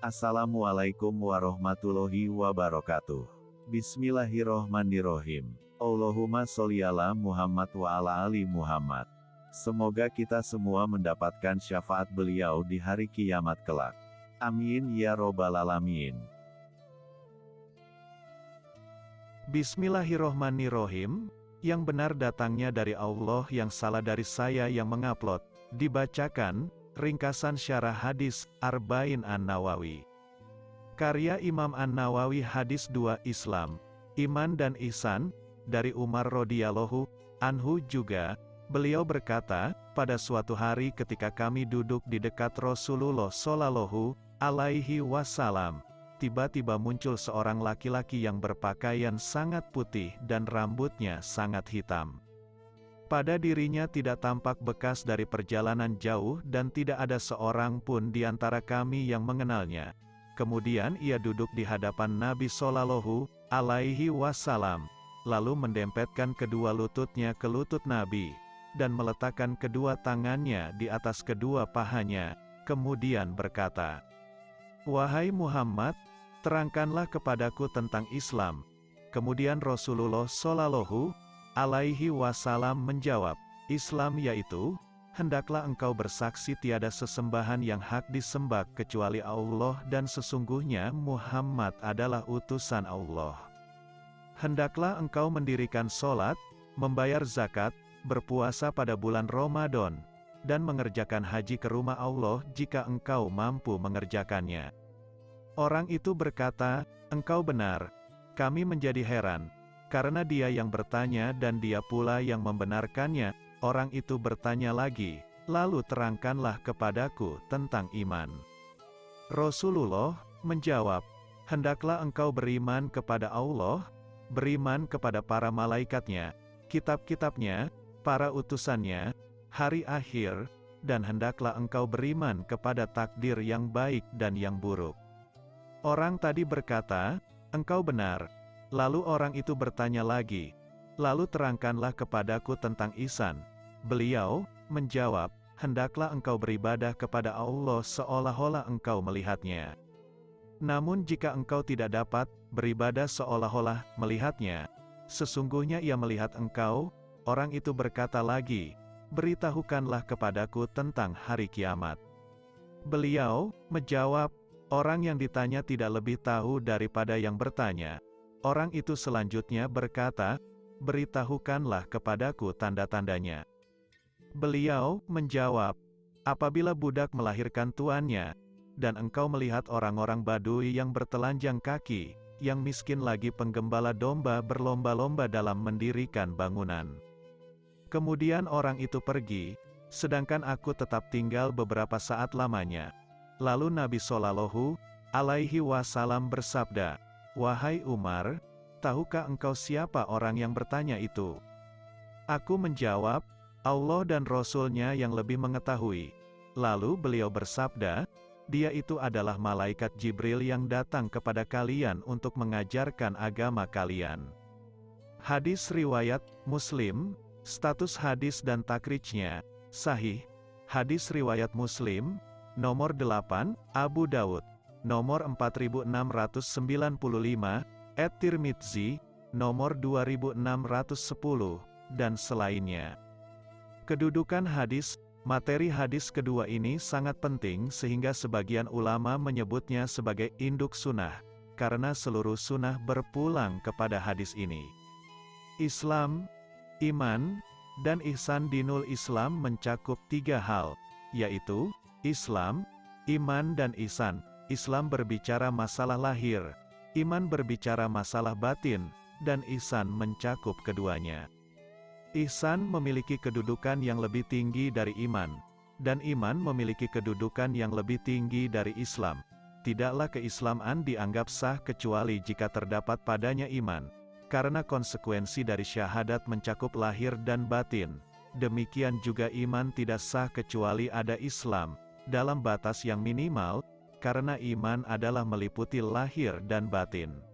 Assalamualaikum warahmatullahi wabarakatuh. Bismillahirrohmanirrohim. Allahumma sholli ala Muhammad wa ala ali Muhammad. Semoga kita semua mendapatkan syafaat beliau di hari kiamat kelak. Amin ya robbal alamin. Bismillahirrohmanirrohim. Yang benar datangnya dari Allah yang salah dari saya yang mengupload. Dibacakan, ringkasan syarah hadis, Arba'in An-Nawawi. Karya Imam An-Nawawi Hadis 2 Islam, Iman dan Ihsan, dari Umar radhiyallahu anhu juga, beliau berkata, pada suatu hari ketika kami duduk di dekat Rasulullah Shallallahu alaihi wasallam, tiba-tiba muncul seorang laki-laki yang berpakaian sangat putih dan rambutnya sangat hitam. Pada dirinya tidak tampak bekas dari perjalanan jauh dan tidak ada seorang pun di antara kami yang mengenalnya. Kemudian ia duduk di hadapan Nabi Shallallahu alaihi wasallam, lalu mendempetkan kedua lututnya ke lutut Nabi, dan meletakkan kedua tangannya di atas kedua pahanya, kemudian berkata, Wahai Muhammad, terangkanlah kepadaku tentang Islam. Kemudian Rasulullah Shallallahu alaihi wasallam menjawab, Islam yaitu, hendaklah engkau bersaksi tiada sesembahan yang hak disembah kecuali Allah dan sesungguhnya Muhammad adalah utusan Allah. Hendaklah engkau mendirikan solat, membayar zakat, berpuasa pada bulan Ramadan, dan mengerjakan haji ke rumah Allah jika engkau mampu mengerjakannya. Orang itu berkata, engkau benar, kami menjadi heran, karena dia yang bertanya dan dia pula yang membenarkannya, Orang itu bertanya lagi, lalu terangkanlah kepadaku tentang iman. Rasulullah menjawab, Hendaklah engkau beriman kepada Allah, beriman kepada para malaikatnya, kitab-kitabnya, para utusannya, hari akhir, dan hendaklah engkau beriman kepada takdir yang baik dan yang buruk. Orang tadi berkata, engkau benar. Lalu orang itu bertanya lagi, lalu terangkanlah kepadaku tentang Isan. Beliau menjawab, hendaklah engkau beribadah kepada Allah seolah-olah engkau melihatnya. Namun jika engkau tidak dapat beribadah seolah-olah melihatnya, sesungguhnya ia melihat engkau, orang itu berkata lagi, beritahukanlah kepadaku tentang hari kiamat. Beliau menjawab, orang yang ditanya tidak lebih tahu daripada yang bertanya. Orang itu selanjutnya berkata, beritahukanlah kepadaku tanda-tandanya. Beliau menjawab, apabila budak melahirkan tuannya, dan engkau melihat orang-orang badui yang bertelanjang kaki, yang miskin lagi penggembala domba berlomba-lomba dalam mendirikan bangunan. Kemudian orang itu pergi, sedangkan aku tetap tinggal beberapa saat lamanya. Lalu Nabi Shallallahu alaihi wasallam bersabda, Wahai Umar, tahukah engkau siapa orang yang bertanya itu? Aku menjawab, Allah dan Rasul-Nya yang lebih mengetahui. Lalu beliau bersabda, dia itu adalah malaikat Jibril yang datang kepada kalian untuk mengajarkan agama kalian. Hadis riwayat Muslim, status hadis dan takrijnya, sahih. Hadis riwayat Muslim, nomor 8, Abu Daud, nomor 4695, Et Tirmidzi, nomor 2610, dan selainnya. Kedudukan hadis, materi hadis kedua ini sangat penting sehingga sebagian ulama menyebutnya sebagai induk sunnah, karena seluruh sunnah berpulang kepada hadis ini. Islam, iman, dan ihsan dinul Islam mencakup tiga hal, yaitu, Islam, iman dan ihsan. Islam berbicara masalah lahir, iman berbicara masalah batin, dan ihsan mencakup keduanya. Ihsan memiliki kedudukan yang lebih tinggi dari iman, dan iman memiliki kedudukan yang lebih tinggi dari Islam. Tidaklah keislaman dianggap sah kecuali jika terdapat padanya iman, karena konsekuensi dari syahadat mencakup lahir dan batin. Demikian juga iman tidak sah kecuali ada Islam, dalam batas yang minimal, karena iman adalah meliputi lahir dan batin.